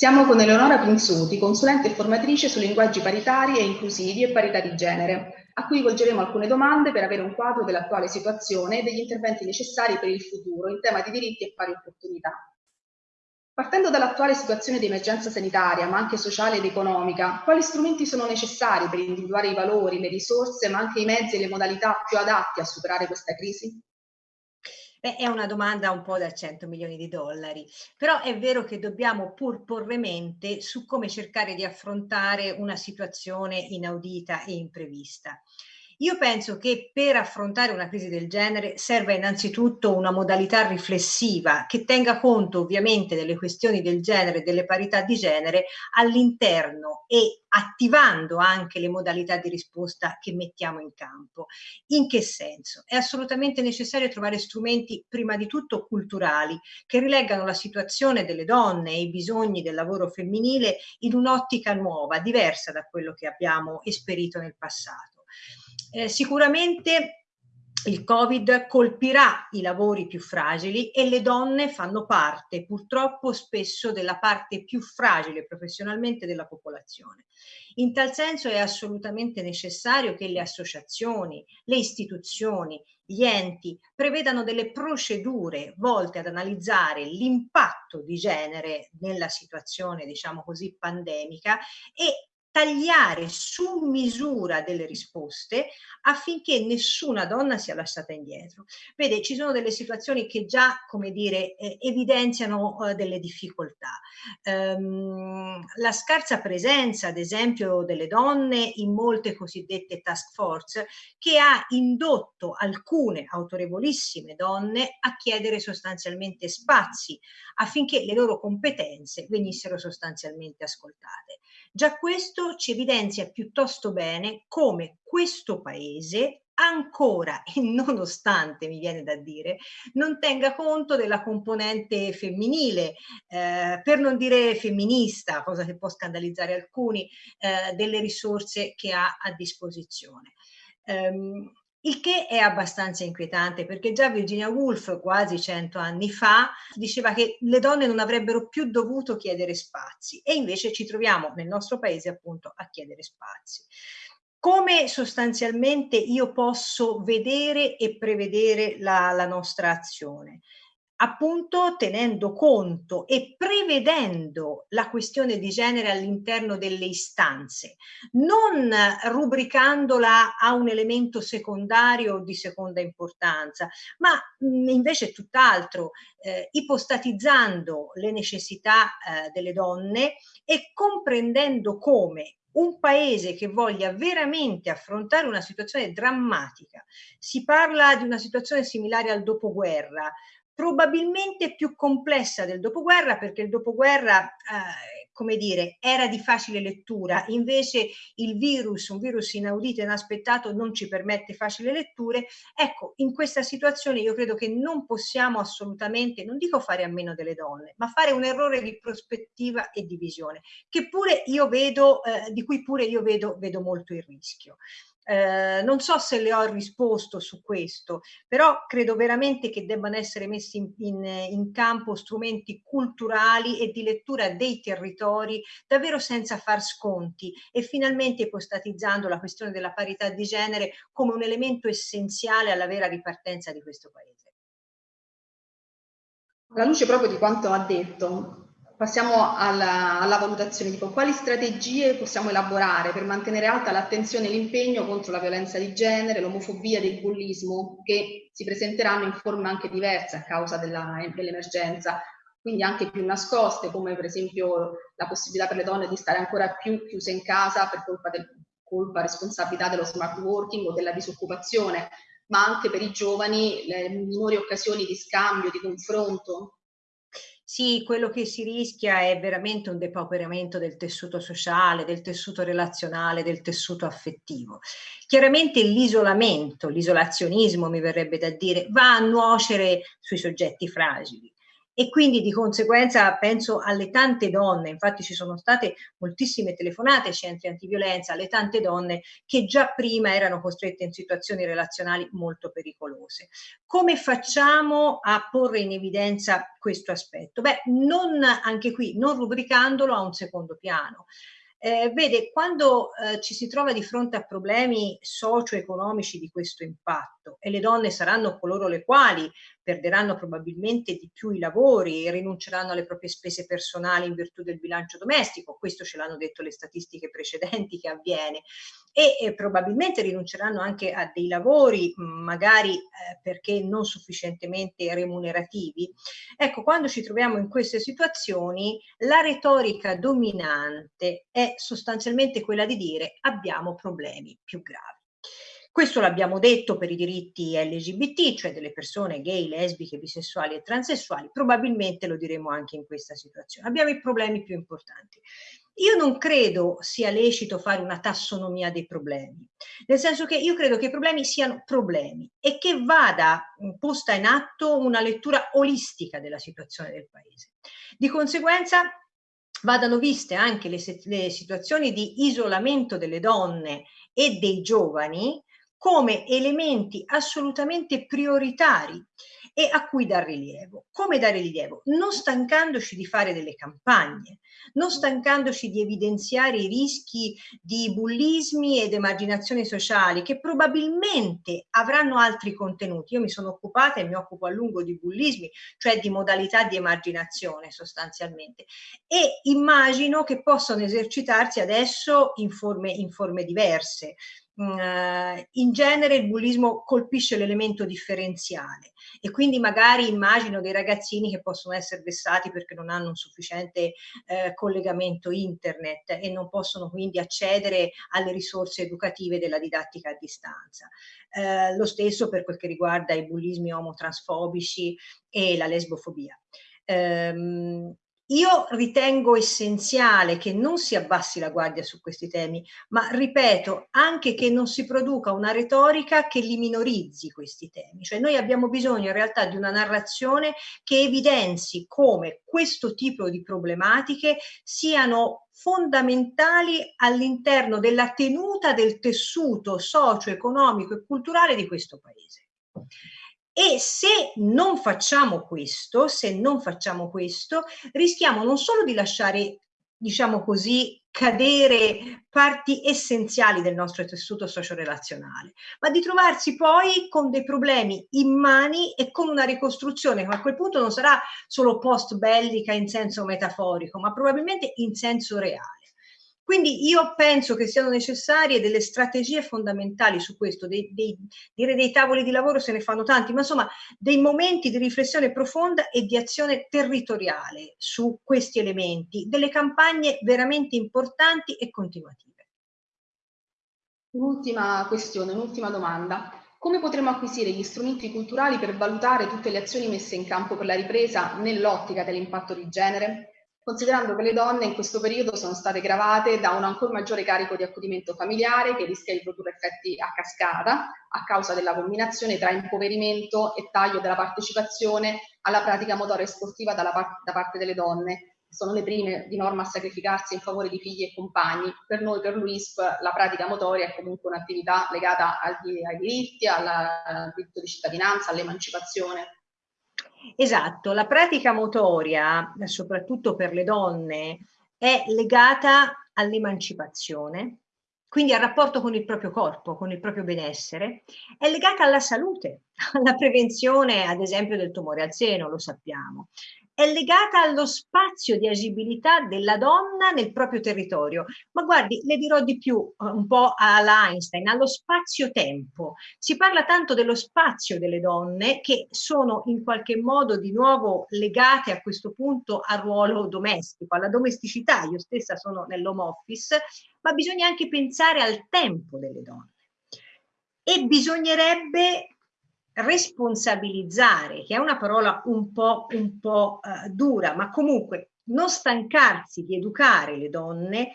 Siamo con Eleonora Pinzuti, consulente e formatrice su linguaggi paritari e inclusivi e parità di genere, a cui volgeremo alcune domande per avere un quadro dell'attuale situazione e degli interventi necessari per il futuro in tema di diritti e pari opportunità. Partendo dall'attuale situazione di emergenza sanitaria, ma anche sociale ed economica, quali strumenti sono necessari per individuare i valori, le risorse, ma anche i mezzi e le modalità più adatti a superare questa crisi? Beh, è una domanda un po' da 100 milioni di dollari, però è vero che dobbiamo pur porre mente su come cercare di affrontare una situazione inaudita e imprevista. Io penso che per affrontare una crisi del genere serva innanzitutto una modalità riflessiva che tenga conto ovviamente delle questioni del genere delle parità di genere all'interno e attivando anche le modalità di risposta che mettiamo in campo. In che senso? È assolutamente necessario trovare strumenti prima di tutto culturali che rileggano la situazione delle donne e i bisogni del lavoro femminile in un'ottica nuova, diversa da quello che abbiamo esperito nel passato. Eh, sicuramente il Covid colpirà i lavori più fragili e le donne fanno parte purtroppo spesso della parte più fragile professionalmente della popolazione. In tal senso è assolutamente necessario che le associazioni, le istituzioni, gli enti prevedano delle procedure volte ad analizzare l'impatto di genere nella situazione, diciamo così, pandemica e tagliare su misura delle risposte affinché nessuna donna sia lasciata indietro. Vede, ci sono delle situazioni che già, come dire, eh, evidenziano eh, delle difficoltà. Um, la scarsa presenza, ad esempio, delle donne in molte cosiddette task force che ha indotto alcune autorevolissime donne a chiedere sostanzialmente spazi affinché le loro competenze venissero sostanzialmente ascoltate. Già questo ci evidenzia piuttosto bene come questo paese ancora e nonostante mi viene da dire non tenga conto della componente femminile eh, per non dire femminista cosa che può scandalizzare alcuni eh, delle risorse che ha a disposizione um, il che è abbastanza inquietante perché già Virginia Woolf quasi cento anni fa diceva che le donne non avrebbero più dovuto chiedere spazi e invece ci troviamo nel nostro paese appunto a chiedere spazi. Come sostanzialmente io posso vedere e prevedere la, la nostra azione? appunto tenendo conto e prevedendo la questione di genere all'interno delle istanze, non rubricandola a un elemento secondario o di seconda importanza, ma invece tutt'altro, eh, ipostatizzando le necessità eh, delle donne e comprendendo come un paese che voglia veramente affrontare una situazione drammatica, si parla di una situazione similare al dopoguerra, probabilmente più complessa del dopoguerra perché il dopoguerra, eh, come dire, era di facile lettura, invece il virus, un virus inaudito e inaspettato non ci permette facile letture. Ecco, in questa situazione io credo che non possiamo assolutamente, non dico fare a meno delle donne, ma fare un errore di prospettiva e di visione, che pure io vedo, eh, di cui pure io vedo, vedo molto il rischio. Eh, non so se le ho risposto su questo, però credo veramente che debbano essere messi in, in, in campo strumenti culturali e di lettura dei territori davvero senza far sconti e finalmente ipostatizzando la questione della parità di genere come un elemento essenziale alla vera ripartenza di questo Paese. Alla luce proprio di quanto ha detto, passiamo alla, alla valutazione, tipo quali strategie possiamo elaborare per mantenere alta l'attenzione e l'impegno contro la violenza di genere, l'omofobia e il bullismo che si presenteranno in forme anche diverse a causa dell'emergenza, dell quindi anche più nascoste, come per esempio la possibilità per le donne di stare ancora più chiuse in casa per colpa, del, colpa responsabilità dello smart working o della disoccupazione, ma anche per i giovani le minori occasioni di scambio, di confronto sì, quello che si rischia è veramente un depauperamento del tessuto sociale, del tessuto relazionale, del tessuto affettivo. Chiaramente l'isolamento, l'isolazionismo mi verrebbe da dire, va a nuocere sui soggetti fragili e quindi di conseguenza penso alle tante donne, infatti ci sono state moltissime telefonate ai centri antiviolenza, alle tante donne che già prima erano costrette in situazioni relazionali molto pericolose. Come facciamo a porre in evidenza questo aspetto? Beh, non anche qui, non rubricandolo a un secondo piano. Eh, vede, quando eh, ci si trova di fronte a problemi socio-economici di questo impatto e le donne saranno coloro le quali perderanno probabilmente di più i lavori e rinunceranno alle proprie spese personali in virtù del bilancio domestico, questo ce l'hanno detto le statistiche precedenti che avviene, e, e probabilmente rinunceranno anche a dei lavori magari eh, perché non sufficientemente remunerativi. Ecco, quando ci troviamo in queste situazioni, la retorica dominante è sostanzialmente quella di dire abbiamo problemi più gravi. Questo l'abbiamo detto per i diritti LGBT, cioè delle persone gay, lesbiche, bisessuali e transessuali, probabilmente lo diremo anche in questa situazione. Abbiamo i problemi più importanti. Io non credo sia lecito fare una tassonomia dei problemi, nel senso che io credo che i problemi siano problemi e che vada posta in atto una lettura olistica della situazione del paese. Di conseguenza vadano viste anche le, le situazioni di isolamento delle donne e dei giovani come elementi assolutamente prioritari e a cui dar rilievo. Come dare rilievo? Non stancandoci di fare delle campagne, non stancandoci di evidenziare i rischi di bullismi ed emarginazioni sociali che probabilmente avranno altri contenuti. Io mi sono occupata e mi occupo a lungo di bullismi, cioè di modalità di emarginazione sostanzialmente e immagino che possano esercitarsi adesso in forme, in forme diverse. Uh, in genere il bullismo colpisce l'elemento differenziale e quindi magari immagino dei ragazzini che possono essere vessati perché non hanno un sufficiente eh, collegamento internet e non possono quindi accedere alle risorse educative della didattica a distanza. Eh, lo stesso per quel che riguarda i bullismi omotransfobici e la lesbofobia. Um, io ritengo essenziale che non si abbassi la guardia su questi temi, ma ripeto anche che non si produca una retorica che li minorizzi questi temi. Cioè noi abbiamo bisogno in realtà di una narrazione che evidenzi come questo tipo di problematiche siano fondamentali all'interno della tenuta del tessuto socio-economico e culturale di questo paese. E se non facciamo questo, se non facciamo questo, rischiamo non solo di lasciare, diciamo così, cadere parti essenziali del nostro tessuto socio-relazionale, ma di trovarsi poi con dei problemi immani e con una ricostruzione che a quel punto non sarà solo post bellica in senso metaforico, ma probabilmente in senso reale. Quindi io penso che siano necessarie delle strategie fondamentali su questo, dei, dei, dire dei tavoli di lavoro se ne fanno tanti, ma insomma dei momenti di riflessione profonda e di azione territoriale su questi elementi, delle campagne veramente importanti e continuative. Un'ultima questione, un'ultima domanda. Come potremo acquisire gli strumenti culturali per valutare tutte le azioni messe in campo per la ripresa nell'ottica dell'impatto di genere? Considerando che le donne in questo periodo sono state gravate da un ancora maggiore carico di accudimento familiare che rischia di produrre effetti a cascata a causa della combinazione tra impoverimento e taglio della partecipazione alla pratica motoria e sportiva par da parte delle donne, sono le prime di norma a sacrificarsi in favore di figli e compagni. Per noi, per l'UISP, la pratica motoria è comunque un'attività legata ai diritti, al diritto di cittadinanza, all'emancipazione Esatto, la pratica motoria, soprattutto per le donne, è legata all'emancipazione, quindi al rapporto con il proprio corpo, con il proprio benessere, è legata alla salute, alla prevenzione, ad esempio, del tumore al seno, lo sappiamo, è legata allo spazio di agibilità della donna nel proprio territorio. Ma guardi, le dirò di più, eh, un po' alla Einstein, allo spazio-tempo. Si parla tanto dello spazio delle donne che sono in qualche modo di nuovo legate a questo punto al ruolo domestico, alla domesticità. Io stessa sono nell'home office, ma bisogna anche pensare al tempo delle donne. E bisognerebbe responsabilizzare, che è una parola un po', un po' uh, dura, ma comunque non stancarsi di educare le donne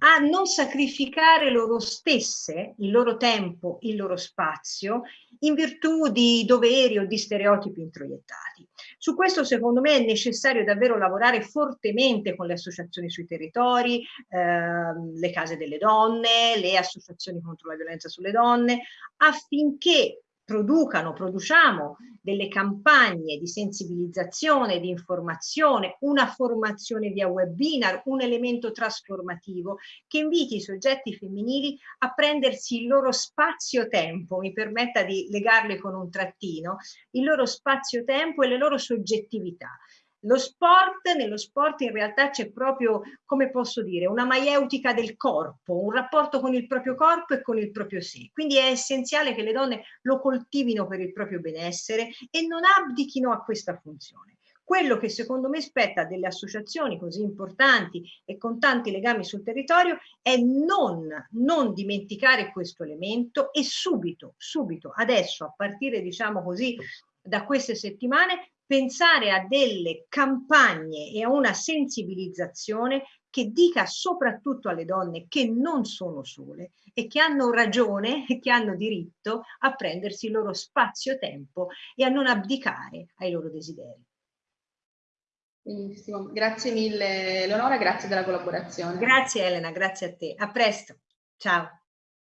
a non sacrificare loro stesse, il loro tempo, il loro spazio, in virtù di doveri o di stereotipi introiettati. Su questo secondo me è necessario davvero lavorare fortemente con le associazioni sui territori, ehm, le case delle donne, le associazioni contro la violenza sulle donne, affinché producano, produciamo delle campagne di sensibilizzazione, di informazione, una formazione via webinar, un elemento trasformativo che inviti i soggetti femminili a prendersi il loro spazio-tempo, mi permetta di legarle con un trattino, il loro spazio-tempo e le loro soggettività lo sport, nello sport in realtà c'è proprio, come posso dire, una maieutica del corpo, un rapporto con il proprio corpo e con il proprio sé. Quindi è essenziale che le donne lo coltivino per il proprio benessere e non abdichino a questa funzione. Quello che secondo me spetta delle associazioni così importanti e con tanti legami sul territorio è non, non dimenticare questo elemento e subito, subito, adesso, a partire diciamo così da queste settimane, pensare a delle campagne e a una sensibilizzazione che dica soprattutto alle donne che non sono sole e che hanno ragione e che hanno diritto a prendersi il loro spazio-tempo e a non abdicare ai loro desideri. Benissimo, grazie mille Eleonora, grazie della collaborazione. Grazie Elena, grazie a te. A presto. Ciao.